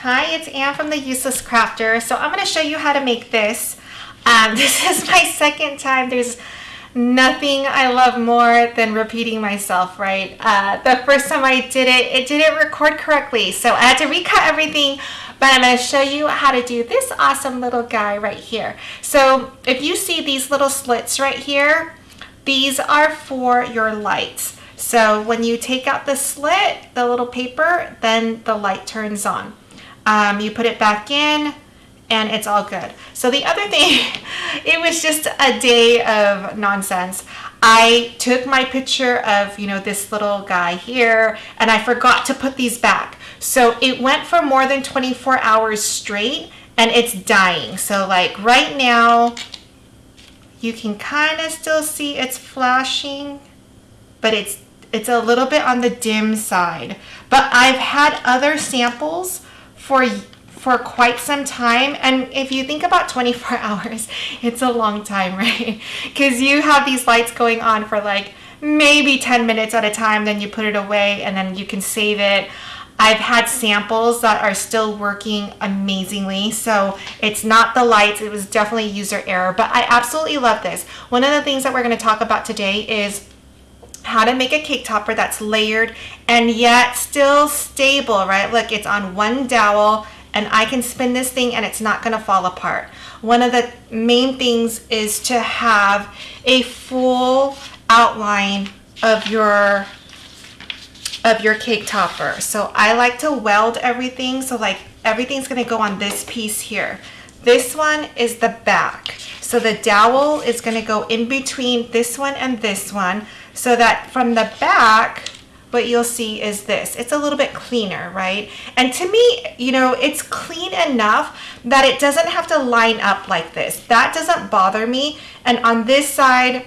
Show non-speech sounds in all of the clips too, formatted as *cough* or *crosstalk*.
Hi, it's Anne from The Useless Crafter. So I'm going to show you how to make this. Um, *laughs* this is my second time. There's nothing I love more than repeating myself, right? Uh, the first time I did it, it didn't record correctly. So I had to recut everything, but I'm going to show you how to do this awesome little guy right here. So if you see these little slits right here, these are for your lights. So when you take out the slit, the little paper, then the light turns on. Um, you put it back in and it's all good. So the other thing, *laughs* it was just a day of nonsense. I took my picture of, you know, this little guy here and I forgot to put these back. So it went for more than 24 hours straight and it's dying. So like right now, you can kind of still see it's flashing, but it's it's a little bit on the dim side. But I've had other samples for for quite some time and if you think about 24 *laughs* hours it's a long time right? Because you have these lights going on for like maybe 10 minutes at a time then you put it away and then you can save it. I've had samples that are still working amazingly so it's not the lights it was definitely user error but I absolutely love this. One of the things that we're going to talk about today is how to make a cake topper that's layered and yet still stable, right? Look, it's on one dowel and I can spin this thing and it's not gonna fall apart. One of the main things is to have a full outline of your of your cake topper. So I like to weld everything. So like everything's gonna go on this piece here. This one is the back. So the dowel is gonna go in between this one and this one so that from the back, what you'll see is this. It's a little bit cleaner, right? And to me, you know, it's clean enough that it doesn't have to line up like this. That doesn't bother me. And on this side,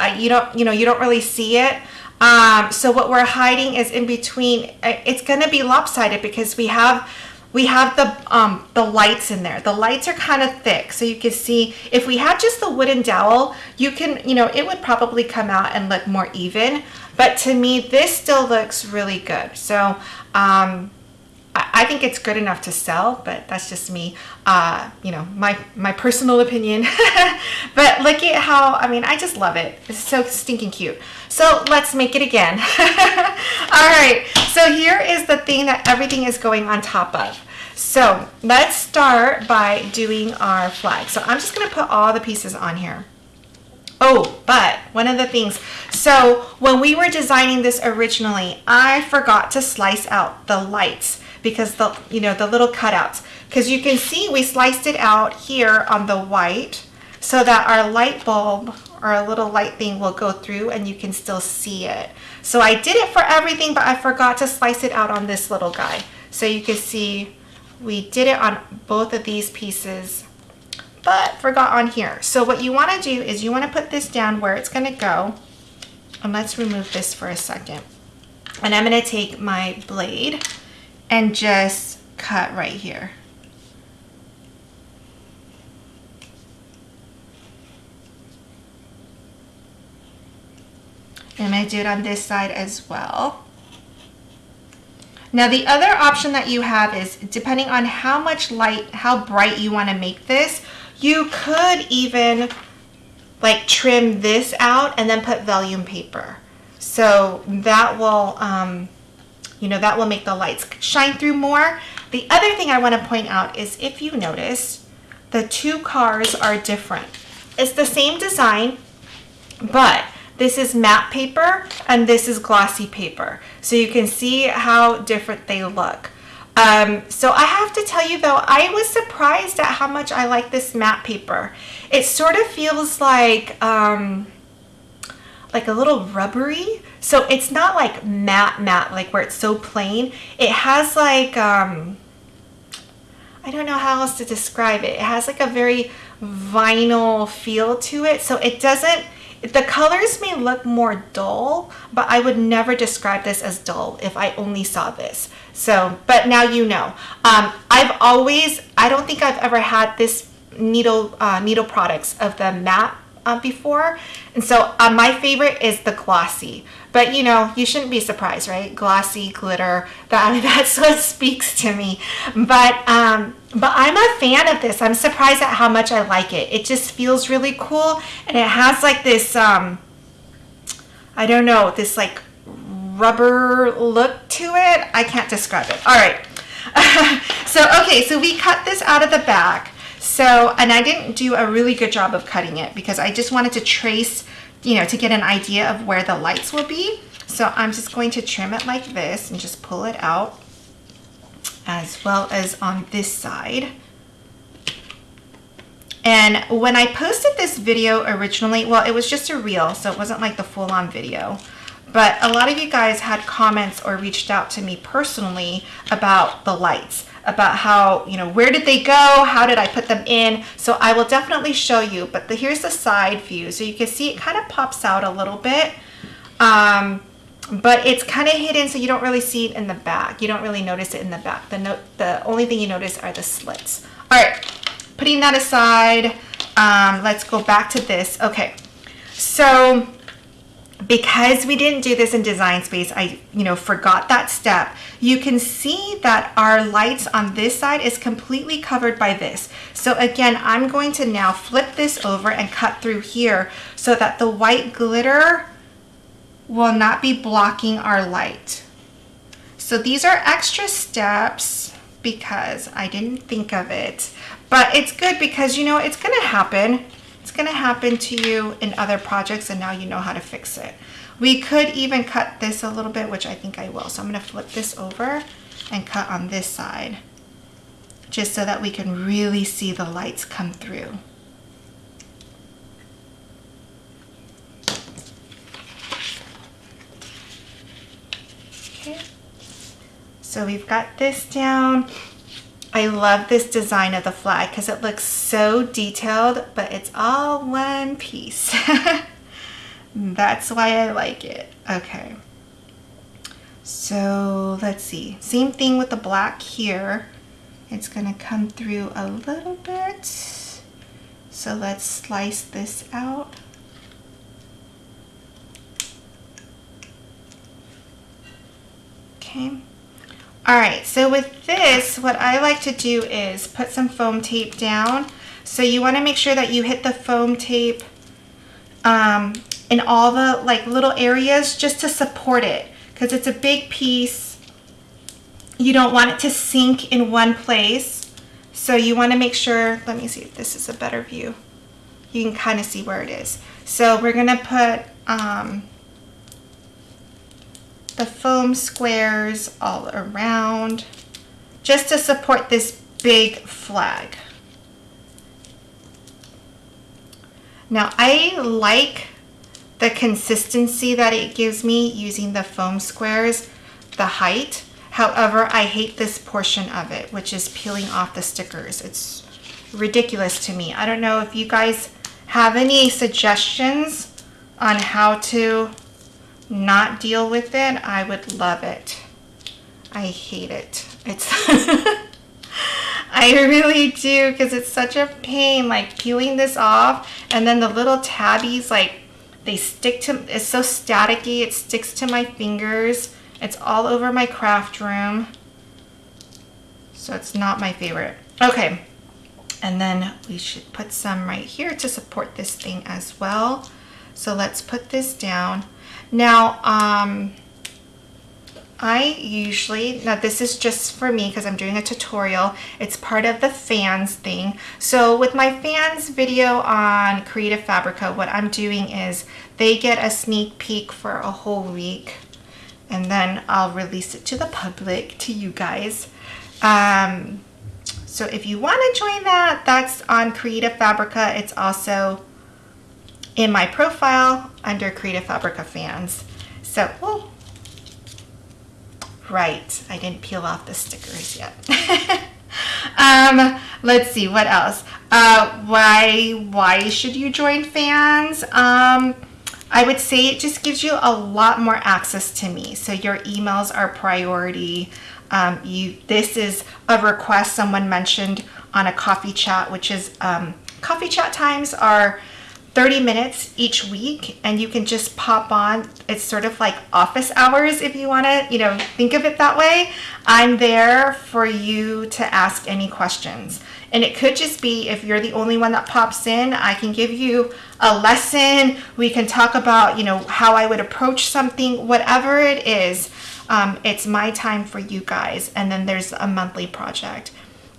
uh, you don't, you know, you don't really see it. Um, so what we're hiding is in between. Uh, it's going to be lopsided because we have we have the um, the lights in there. The lights are kind of thick, so you can see if we had just the wooden dowel, you can, you know, it would probably come out and look more even. But to me, this still looks really good. So um, I, think it's good enough to sell, but that's just me, uh, you know, my, my personal opinion. *laughs* but look at how, I mean, I just love it. It's so stinking cute. So let's make it again. *laughs* All right, so here is the thing that everything is going on top of. So let's start by doing our flag. So I'm just gonna put all the pieces on here. Oh, but one of the things, so when we were designing this originally, I forgot to slice out the lights because the, you know, the little cutouts. Because you can see we sliced it out here on the white so that our light bulb or a little light thing will go through and you can still see it. So I did it for everything, but I forgot to slice it out on this little guy. So you can see we did it on both of these pieces but forgot on here. So what you want to do is you want to put this down where it's going to go. And let's remove this for a second. And I'm going to take my blade and just cut right here. And to do it on this side as well. Now the other option that you have is depending on how much light, how bright you want to make this, you could even like trim this out and then put vellum paper. So that will, um, you know, that will make the lights shine through more. The other thing I want to point out is if you notice, the two cars are different. It's the same design, but this is matte paper and this is glossy paper. So you can see how different they look. Um, so I have to tell you though, I was surprised at how much I like this matte paper. It sort of feels like, um, like a little rubbery. So it's not like matte matte, like where it's so plain. It has like, um, I don't know how else to describe it. It has like a very vinyl feel to it. So it doesn't, the colors may look more dull, but I would never describe this as dull if I only saw this. So, but now you know. Um, I've always, I don't think I've ever had this needle uh, needle products of the matte uh, before. And so uh, my favorite is the glossy. But you know, you shouldn't be surprised, right? Glossy glitter. That *laughs* that's what speaks to me. But um, but I'm a fan of this. I'm surprised at how much I like it. It just feels really cool, and it has like this. Um, I don't know, this like rubber look to it. I can't describe it. All right. *laughs* so okay, so we cut this out of the back. So, and I didn't do a really good job of cutting it because I just wanted to trace, you know, to get an idea of where the lights will be. So I'm just going to trim it like this and just pull it out as well as on this side. And when I posted this video originally, well, it was just a reel, so it wasn't like the full-on video. But a lot of you guys had comments or reached out to me personally about the lights about how, you know, where did they go? How did I put them in? So I will definitely show you, but the, here's the side view. So you can see it kind of pops out a little bit. Um, but it's kind of hidden so you don't really see it in the back. You don't really notice it in the back. The, no the only thing you notice are the slits. All right, putting that aside, um, let's go back to this. Okay, so because we didn't do this in design space, I, you know, forgot that step. You can see that our lights on this side is completely covered by this. So again, I'm going to now flip this over and cut through here so that the white glitter will not be blocking our light. So these are extra steps because I didn't think of it, but it's good because you know, it's gonna happen. It's gonna happen to you in other projects and now you know how to fix it. We could even cut this a little bit, which I think I will. So I'm gonna flip this over and cut on this side just so that we can really see the lights come through. Okay, so we've got this down. I love this design of the flag because it looks so detailed, but it's all one piece. *laughs* That's why I like it. Okay. So let's see. Same thing with the black here. It's going to come through a little bit. So let's slice this out. Okay. All right, so with this, what I like to do is put some foam tape down. So you wanna make sure that you hit the foam tape um, in all the like little areas just to support it because it's a big piece. You don't want it to sink in one place. So you wanna make sure, let me see if this is a better view. You can kind of see where it is. So we're gonna put um, the foam squares all around just to support this big flag. Now I like the consistency that it gives me using the foam squares, the height. However, I hate this portion of it, which is peeling off the stickers. It's ridiculous to me. I don't know if you guys have any suggestions on how to not deal with it, I would love it. I hate it. It's *laughs* I really do because it's such a pain like peeling this off and then the little tabbies like they stick to it's so staticky it sticks to my fingers. It's all over my craft room. So it's not my favorite. Okay and then we should put some right here to support this thing as well. So let's put this down now, um, I usually, now this is just for me because I'm doing a tutorial. It's part of the fans thing. So with my fans video on Creative Fabrica, what I'm doing is they get a sneak peek for a whole week and then I'll release it to the public, to you guys. Um, so if you want to join that, that's on Creative Fabrica. It's also in my profile under Creative Fabrica fans. So, oh, right, I didn't peel off the stickers yet. *laughs* um, let's see, what else? Uh, why, why should you join fans? Um, I would say it just gives you a lot more access to me. So your emails are priority. Um, you, this is a request someone mentioned on a coffee chat, which is um, coffee chat times are 30 minutes each week and you can just pop on. It's sort of like office hours if you want to you know think of it that way. I'm there for you to ask any questions. And it could just be if you're the only one that pops in i can give you a lesson. We can talk about you know how i would approach something whatever it is. Um, it's my time for you guys and then there's a monthly project.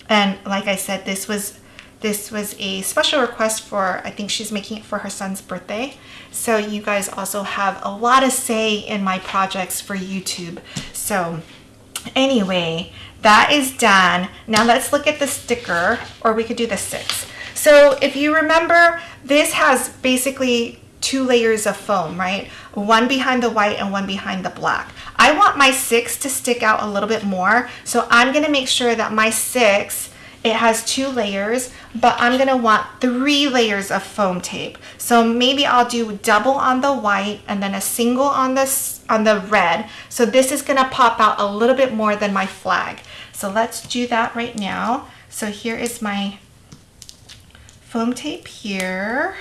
And like i said this was this was a special request for, I think she's making it for her son's birthday. So you guys also have a lot of say in my projects for YouTube. So anyway, that is done. Now let's look at the sticker, or we could do the six. So if you remember, this has basically two layers of foam, right? One behind the white and one behind the black. I want my six to stick out a little bit more, so I'm gonna make sure that my six it has two layers, but I'm gonna want three layers of foam tape. So maybe I'll do double on the white and then a single on this on the red. So this is gonna pop out a little bit more than my flag. So let's do that right now. So here is my foam tape here.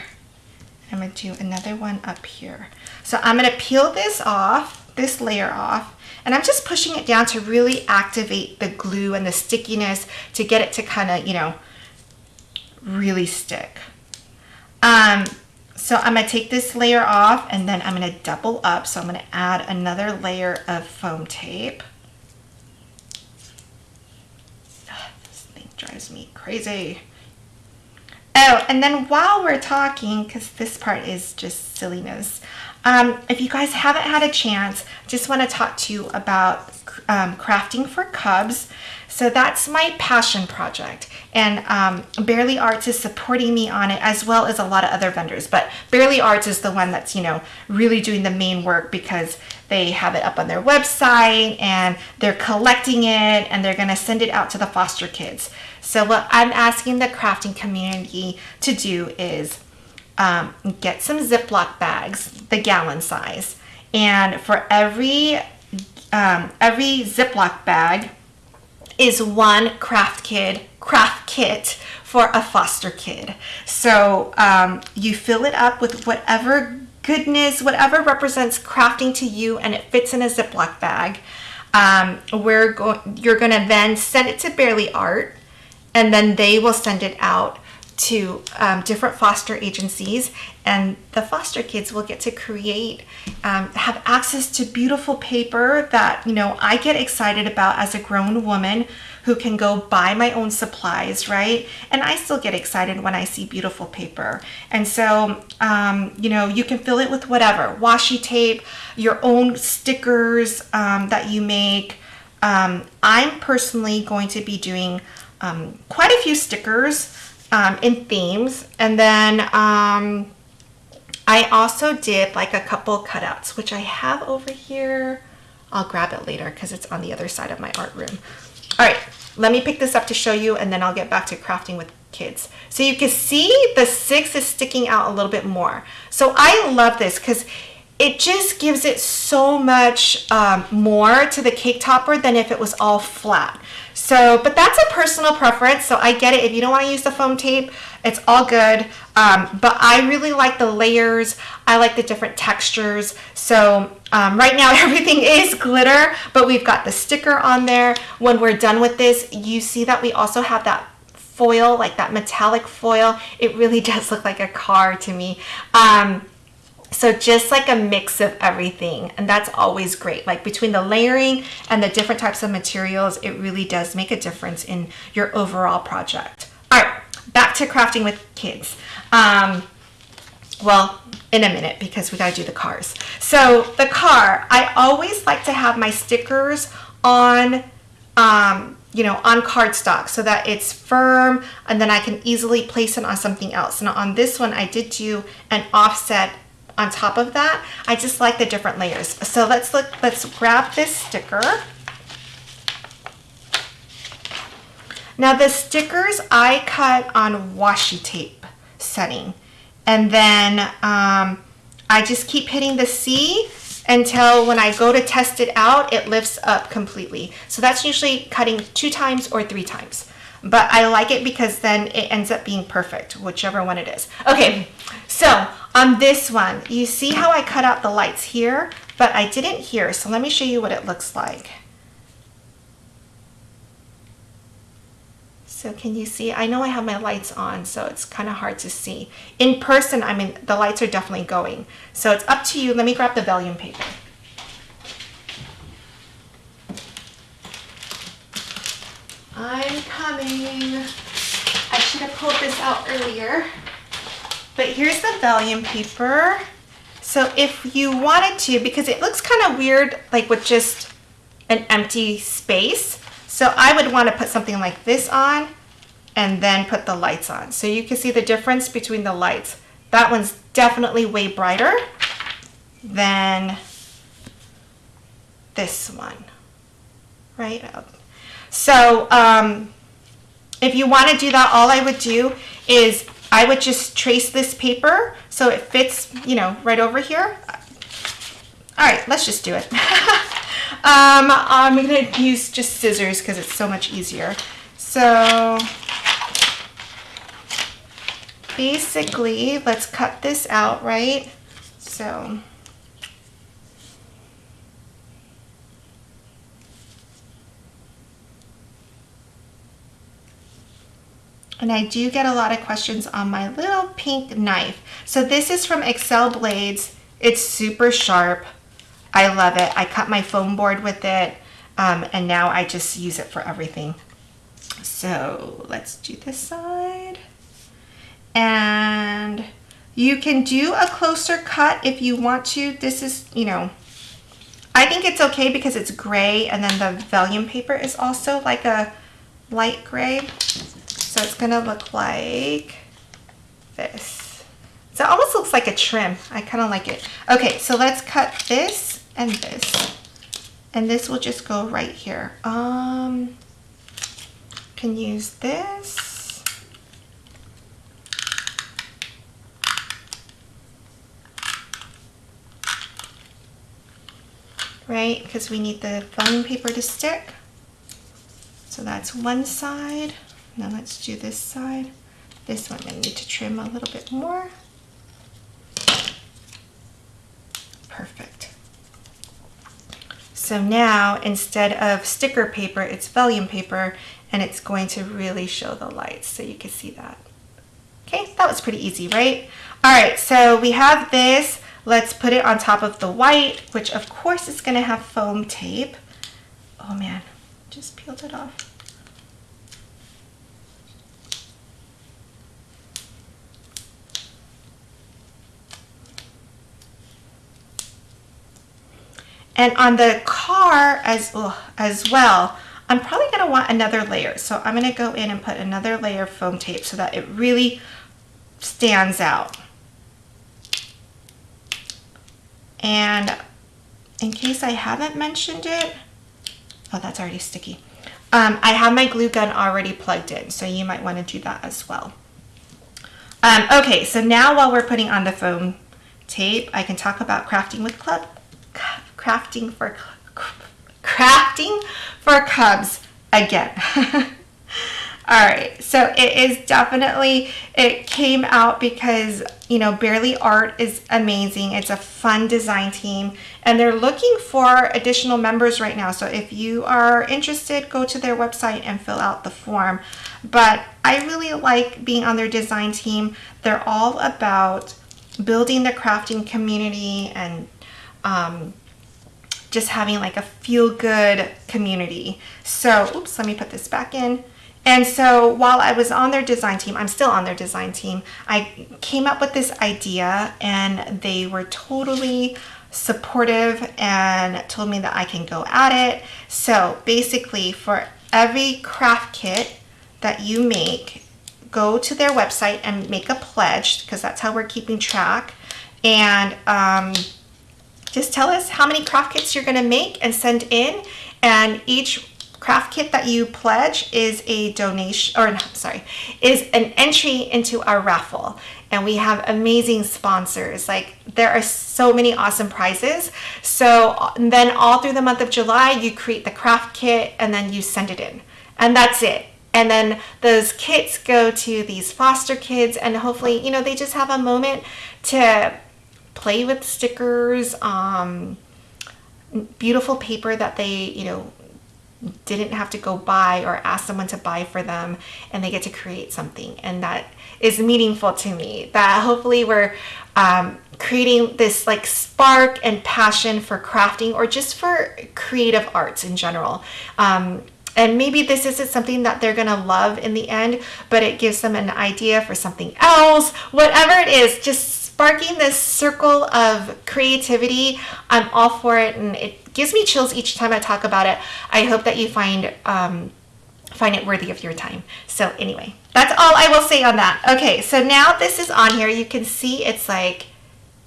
I'm gonna do another one up here. So I'm gonna peel this off, this layer off, and I'm just pushing it down to really activate the glue and the stickiness to get it to kind of, you know, really stick. Um, so I'm gonna take this layer off and then I'm gonna double up. So I'm gonna add another layer of foam tape. this thing drives me crazy. Oh, and then while we're talking, because this part is just silliness, um, if you guys haven't had a chance, just want to talk to you about um, crafting for cubs. So that's my passion project and um, Bearly Arts is supporting me on it as well as a lot of other vendors. But Bearly Arts is the one that's, you know, really doing the main work because they have it up on their website and they're collecting it and they're going to send it out to the foster kids. So what I'm asking the crafting community to do is um, get some Ziploc bags, the gallon size. And for every, um, every Ziploc bag is one craft kid, craft kit for a foster kid. So um, you fill it up with whatever goodness, whatever represents crafting to you and it fits in a Ziploc bag. Um, we're going, you're gonna then send it to Bearly Art and then they will send it out to um, different foster agencies and the foster kids will get to create um, have access to beautiful paper that you know i get excited about as a grown woman who can go buy my own supplies right? And i still get excited when i see beautiful paper. And so um, you know you can fill it with whatever washi tape your own stickers um, that you make. Um, i'm personally going to be doing um, quite a few stickers um, in themes. And then um, I also did like a couple cutouts, which I have over here. I'll grab it later because it's on the other side of my art room. All right, let me pick this up to show you and then I'll get back to crafting with kids. So you can see the six is sticking out a little bit more. So I love this because it just gives it so much um, more to the cake topper than if it was all flat. So, but that's a personal preference. So I get it. If you don't want to use the foam tape, it's all good. Um, but I really like the layers. I like the different textures. So um, right now *laughs* everything is glitter, but we've got the sticker on there. When we're done with this, you see that we also have that foil, like that metallic foil. It really *laughs* does look like a car to me. Um, so just like a mix of everything and that's always great. Like between the layering and the different types of materials, it really does make a difference in your overall project. All right, back to crafting with kids. Um, well, in a minute because we gotta do the cars. So the car, I always like to have my stickers on um, you know, on cardstock so that it's firm and then I can easily place it on something else. Now on this one, I did do an offset on top of that. I just like the different layers. So let's look, let's grab this sticker. Now the stickers I cut on washi tape setting. And then um, I just keep hitting the C until when I go to test it out, it lifts up completely. So that's usually cutting two times or three times. But I like it because then it ends up being perfect, whichever one it is. Okay, so on this one, you see how I cut out the lights here, but I didn't here, so let me show you what it looks like. So can you see? I know I have my lights on, so it's kind of hard to see. In person, I mean, the lights are definitely going. So it's up to you. Let me grab the vellum paper. I'm coming. I should have pulled this out earlier. But here's the vellum paper. So if you wanted to, because it looks kind of weird, like with just an empty space. So I would want to put something like this on and then put the lights on. So you can see the difference between the lights. That one's definitely way brighter than this one, right? So um, if you want to do that, all I would do is I would just trace this paper so it fits, you know, right over here. All right, let's just do it. *laughs* um, I'm going to use just scissors because it's so much easier. So basically, let's cut this out, right? So And I do get a lot of questions on my little pink knife. So this is from Excel Blades. It's super sharp. I love it. I cut my foam board with it. Um, and now I just use it for everything. So let's do this side. And you can do a closer cut if you want to. This is, you know, I think it's okay because it's gray and then the vellum paper is also like a light gray. So it's gonna look like this. So it almost looks like a trim. I kind of like it. Okay, so let's cut this and this. And this will just go right here. Um, can use this. Right, because we need the foam paper to stick. So that's one side. Now let's do this side. This one I need to trim a little bit more. Perfect. So now instead of sticker paper, it's vellum paper and it's going to really show the lights so you can see that. Okay, that was pretty easy, right? All right, so we have this. Let's put it on top of the white, which of course is gonna have foam tape. Oh man, just peeled it off. And on the car as, as well, I'm probably gonna want another layer. So I'm gonna go in and put another layer of foam tape so that it really stands out. And in case I haven't mentioned it, oh, that's already sticky. Um, I have my glue gun already plugged in, so you might want to do that as well. Um, okay, so now while we're putting on the foam tape, I can talk about crafting with club crafting for crafting for cubs again. *laughs* All right, so it is definitely, it came out because, you know, Bearly Art is amazing. It's a fun design team and they're looking for additional members right now. So if you are interested, go to their website and fill out the form. But I really like being on their design team. They're all about building the crafting community and um, just having like a feel good community. So, oops, let me put this back in. And so while I was on their design team, I'm still on their design team, I came up with this idea and they were totally supportive and told me that I can go at it. So basically for every craft kit that you make, go to their website and make a pledge because that's how we're keeping track. And um, just tell us how many craft kits you're gonna make and send in and each craft kit that you pledge is a donation or no, sorry is an entry into our raffle. And we have amazing sponsors. Like there are so many awesome prizes. So then all through the month of July you create the craft kit and then you send it in. And that's it. And then those kits go to these foster kids and hopefully you know they just have a moment to play with stickers um, beautiful paper that they you know didn't have to go buy or ask someone to buy for them and they get to create something. And that is meaningful to me. That hopefully we're um, creating this like spark and passion for crafting or just for creative arts in general. Um, and maybe this isn't something that they're gonna love in the end but it gives them an idea for something else whatever it is just sparking this circle of creativity i'm all for it and it gives me chills each time i talk about it. I hope that you find um, find it worthy of your time. So anyway that's all i will say on that. Okay so now this is on here. You can see it's like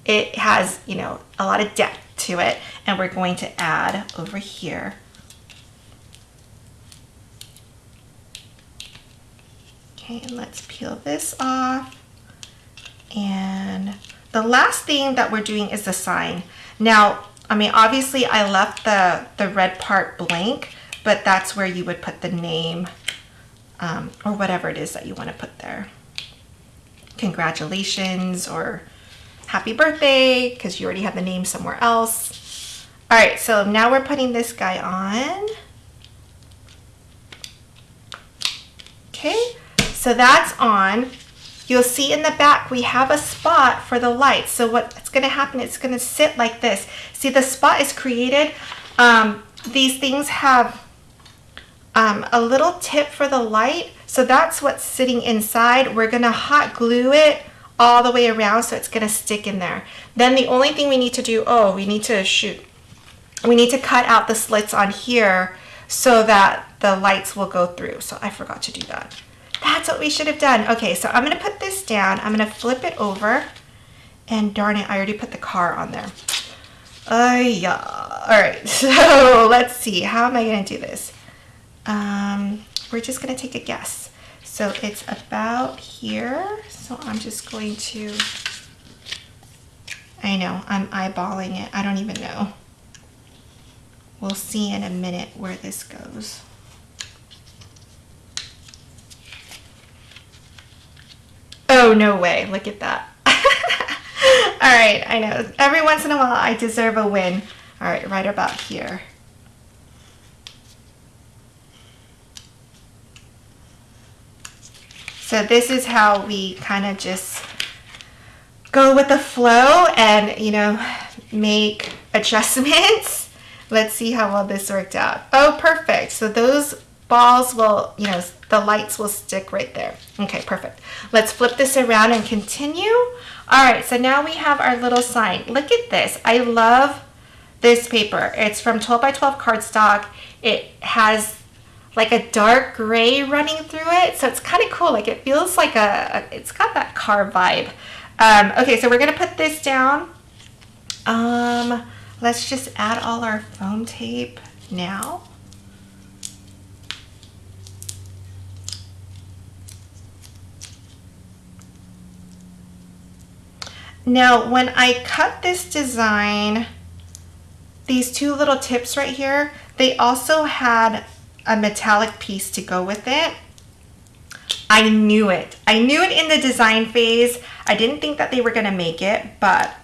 it has you know a lot of depth to it and we're going to add over here. Okay, and let's peel this off. And the last thing that we're doing is the sign. Now, I mean, obviously I left the, the red part blank, but that's where you would put the name um, or whatever it is that you want to put there. Congratulations or happy birthday because you already have the name somewhere else. All right, so now we're putting this guy on. Okay, so that's on. You'll see in the back we have a spot for the light. So what's going to happen, it's going to sit like this. See the spot is created. Um, these things have um, a little tip for the light. So that's what's sitting inside. We're going to hot glue it all the way around so it's going to stick in there. Then the only thing we need to do, oh, we need to shoot. We need to cut out the slits on here so that the lights will go through. So I forgot to do that. That's what we should have done. Okay, so I'm gonna put this down. I'm gonna flip it over. And darn it, I already put the car on there. Oh yeah. All right, *laughs* so let's see. How am I gonna do this? Um, we're just gonna take a guess. So it's about here. So I'm just going to, I know, I'm eyeballing it. I don't even know. We'll see in a minute where this goes. Oh, no way. Look at that. *laughs* All right, I know. Every once in a while, I deserve a win. All right, right about here. So this is how we kind of just go with the flow and, you know, make adjustments. *laughs* Let's see how well this worked out. Oh, perfect. So those balls will, you know, the lights will stick right there. Okay, perfect. Let's flip this around and continue. All right, so now we have our little sign. Look at this. I love this paper. It's from 12 by 12 cardstock. It has like a dark gray running through it. So it's kind of cool. Like it feels like a, it's got that car vibe. Um, okay, so we're gonna put this down. Um, let's just add all our foam tape now. Now, when I cut this design, these two little tips right here, they also had a metallic piece to go with it. I knew it. I knew it in the design phase. I didn't think that they were gonna make it, but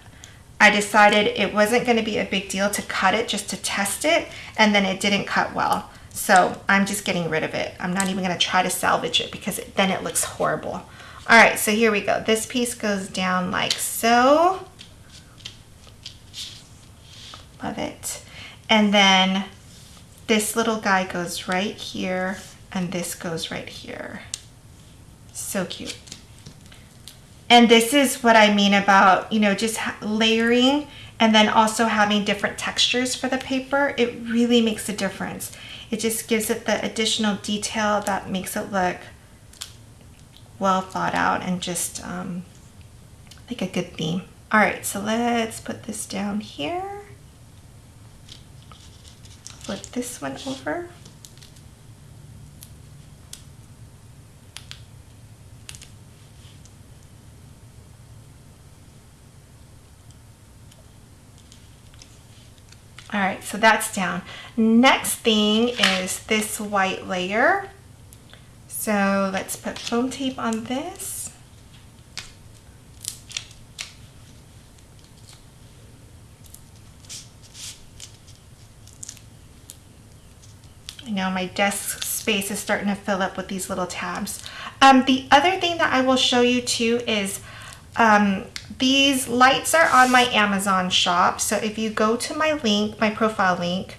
I decided it wasn't gonna be a big deal to cut it just to test it, and then it didn't cut well. So I'm just getting rid of it. I'm not even gonna try to salvage it because it, then it looks horrible. All right, so here we go. This piece goes down like so. Love it. And then this little guy goes right here and this goes right here. So cute. And this is what I mean about, you know, just layering and then also having different textures for the paper. It really makes a difference. It just gives it the additional detail that makes it look well thought out and just um, like a good theme. All right, so let's put this down here. Flip this one over. All right, so that's down. Next thing is this white layer. So let's put foam tape on this. I know my desk space is starting to fill up with these little tabs. Um, the other thing that I will show you too is um, these lights are on my Amazon shop. So if you go to my link, my profile link,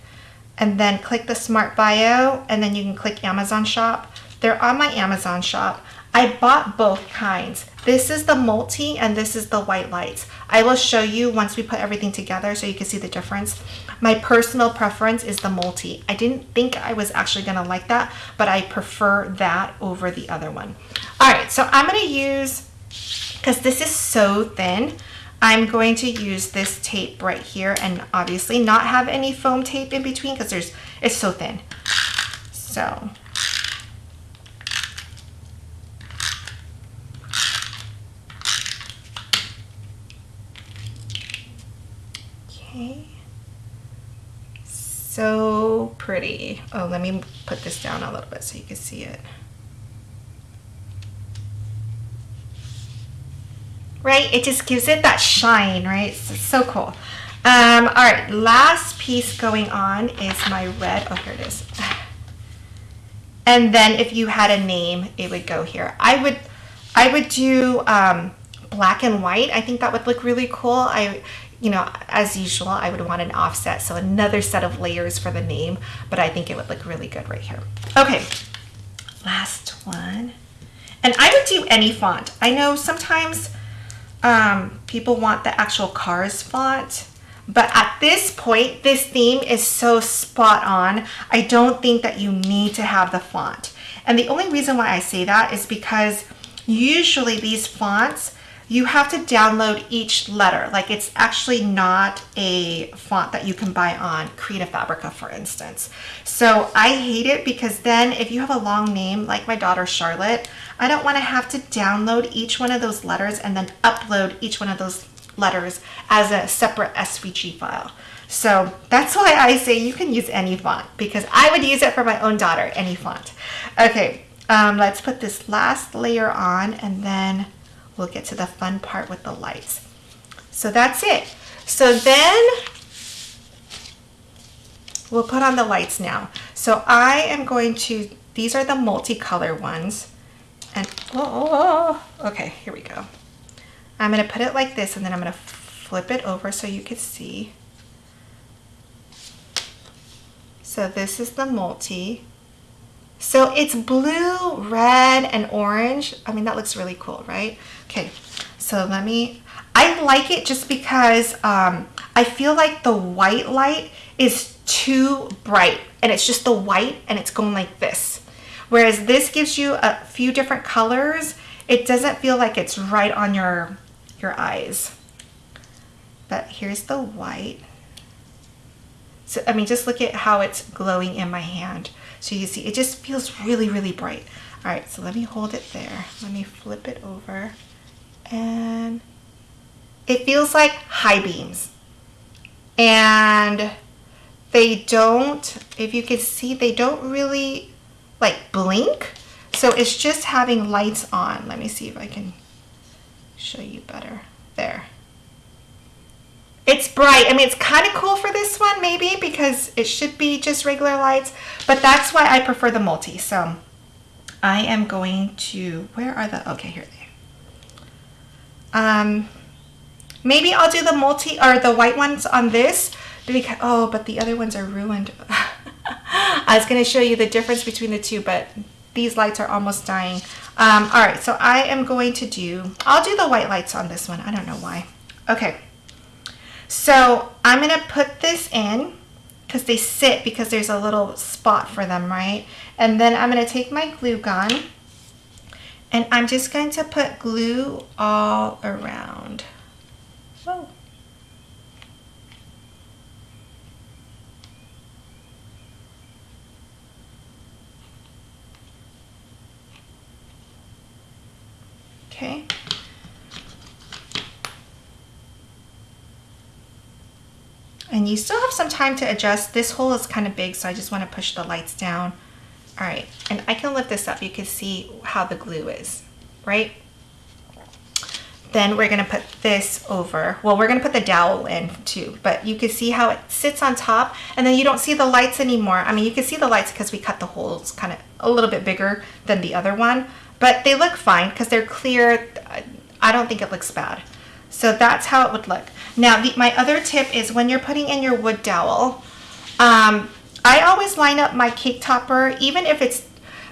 and then click the smart bio, and then you can click Amazon shop, they're on my Amazon shop. I bought both kinds. This is the multi and this is the white lights. I will show you once we put everything together so you can see the difference. My personal preference is the multi. I didn't think I was actually gonna like that, but I prefer that over the other one. All right, so I'm gonna use, because this is so thin, I'm going to use this tape right here and obviously not have any foam tape in between because there's it's so thin. So Okay. So pretty. Oh, let me put this down a little bit so you can see it. Right? It just gives it that shine, right? It's so cool. Um, all right, last piece going on is my red. Oh, here it is. *sighs* And then if you had a name, it would go here. I would, I would do um, black and white. I think that would look really cool. I, you know, as usual, I would want an offset, so another set of layers for the name, but I think it would look really good right here. Okay, last one. And I would do any font. I know sometimes um, people want the actual cars font, but at this point, this theme is so spot on. I don't think that you need to have the font. And the only reason why I say that is because usually these fonts, you have to download each letter. Like it's actually not a font that you can buy on Creative Fabrica, for instance. So I hate it because then if you have a long name, like my daughter Charlotte, I don't want to have to download each one of those letters and then upload each one of those letters as a separate SVG file. So that's why I say you can use any font because I would use it for my own daughter, any font. Okay, um, let's put this last layer on and then we'll get to the fun part with the lights. So that's it. So then we'll put on the lights now. So I am going to, these are the multicolor ones. And, oh, okay, here we go. I'm gonna put it like this and then I'm gonna flip it over so you can see. So this is the multi. So it's blue, red, and orange. I mean, that looks really cool, right? Okay, so let me, I like it just because um, I feel like the white light is too bright and it's just the white and it's going like this. Whereas this gives you a few different colors. It doesn't feel like it's right on your, your eyes. But here's the white. So, I mean, just look at how it's glowing in my hand. So you see, it just feels really, really bright. All right, so let me hold it there. Let me flip it over. And it feels like high beams. And they don't, if you can see, they don't really like blink. So it's just having lights on. Let me see if I can show you better. There. It's bright. I mean, it's kind of cool for this one, maybe, because it should be just regular lights, but that's why I prefer the multi. So I am going to, where are the, okay, here they um, Maybe I'll do the multi, or the white ones on this, because, oh, but the other ones are ruined. *laughs* I was going to show you the difference between the two, but these lights are almost dying. Um, all right, so I am going to do, I'll do the white lights on this one. I don't know why. Okay. So I'm going to put this in because they sit because there's a little spot for them, right? And then I'm going to take my glue gun and I'm just going to put glue all around. Whoa. Okay. And you still have some time to adjust. This hole is kind of big, so I just want to push the lights down All right, and I can lift this up. You can see how the glue is, right? Then we're gonna put this over. Well, we're gonna put the dowel in too, but you can see how it sits on top and then you don't see the lights anymore. I mean, you can see the lights because we cut the holes kind of a little bit bigger than the other one, but they look fine because they're clear. I don't think it looks bad. So that's how it would look. Now, the, my other tip is when you're putting in your wood dowel, um, I always line up my cake topper, even if it's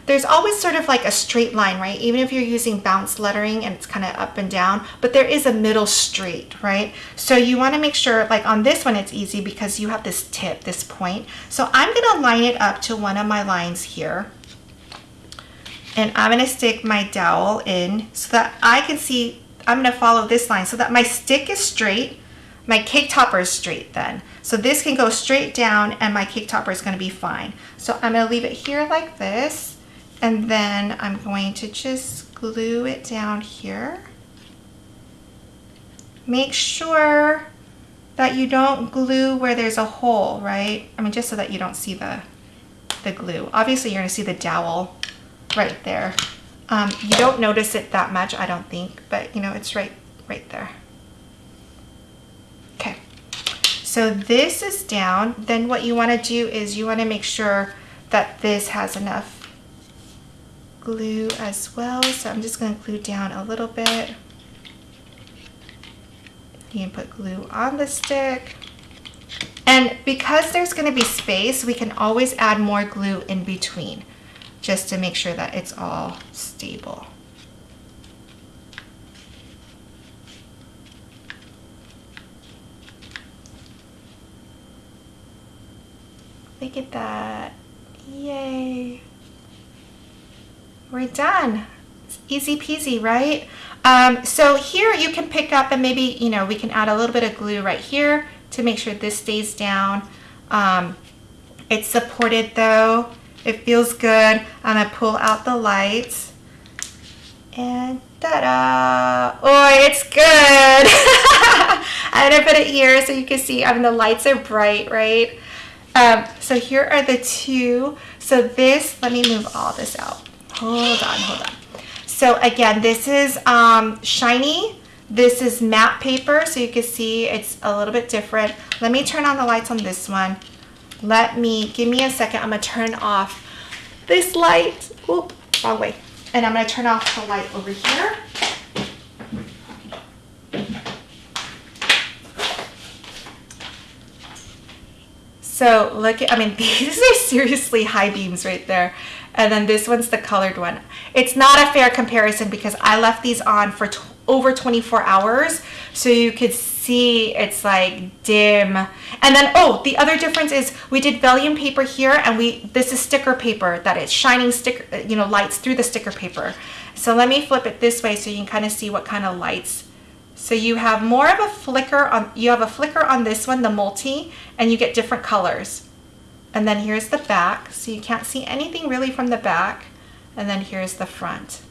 there's always sort of like a straight line, right? Even if you're using bounce lettering and it's kind of up and down, but there is a middle straight, right? So you wanna make sure, like on this one, it's easy because you have this tip, this point. So I'm gonna line it up to one of my lines here. And I'm gonna stick my dowel in so that I can see, I'm gonna follow this line so that my stick is straight, my cake topper is straight then. So this can go straight down and my cake topper is gonna be fine. So I'm gonna leave it here like this and then I'm going to just glue it down here. Make sure that you don't glue where there's a hole, right? I mean, just so that you don't see the, the glue. Obviously, you're gonna see the dowel right there. Um, you don't notice it that much, I don't think, but you know, it's right, right there. Okay, so this is down. Then what you wanna do is you wanna make sure that this has enough glue as well. So I'm just going to glue down a little bit. You can put glue on the stick. And because there's going to be space, we can always add more glue in between just to make sure that it's all stable. Look at that. Yay. We're done. It's easy peasy, right? Um, so here you can pick up and maybe, you know, we can add a little bit of glue right here to make sure this stays down. Um, it's supported though. It feels good. I'm gonna pull out the lights and ta-da! Oh, it's good! I'm gonna put it here so you can see, I mean, the lights are bright, right? Um, so here are the two. So this, let me move all this out. Hold on, hold on. So again, this is um, shiny. This is matte paper, so you can see it's a little bit different. Let me turn on the lights on this one. Let me, give me a second. I'm gonna turn off this light. Oop, wrong way. And I'm gonna turn off the light over here. So look at, I mean, *laughs* these are seriously high beams right there. And then this one's the colored one. It's not a fair comparison because I left these on for over 24 hours. So you could see it's like dim. And then, oh, the other difference is we did vellum paper here and we, this is sticker paper that is shining sticker, you know, lights through the sticker paper. So let me flip it this way so you can kind of see what kind of lights. So you have more of a flicker on, you have a flicker on this one, the multi, and you get different colors. And then here's the back, so you can't see anything really from the back. And then here's the front.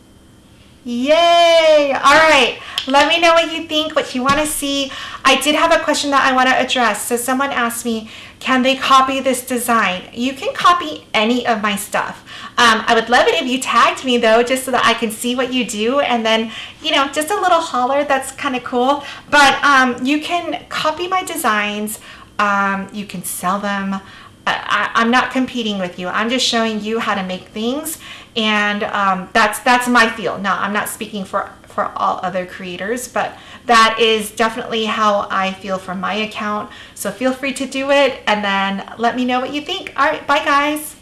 Yay! All right, let me know what you think, what you want to see. I did have a question that I want to address. So someone asked me, can they copy this design? You can copy any of my stuff. Um, I would love it if you tagged me though, just so that I can see what you do. And then, you know, just a little holler, that's kind of cool. But um, you can copy my designs. Um, you can sell them. I, am not competing with you. I'm just showing you how to make things, and um, that's that's my field. Now, I'm not speaking for for all other creators, but that is definitely how I feel from my account. So feel free to do it, and then let me know what you think. All right, bye guys.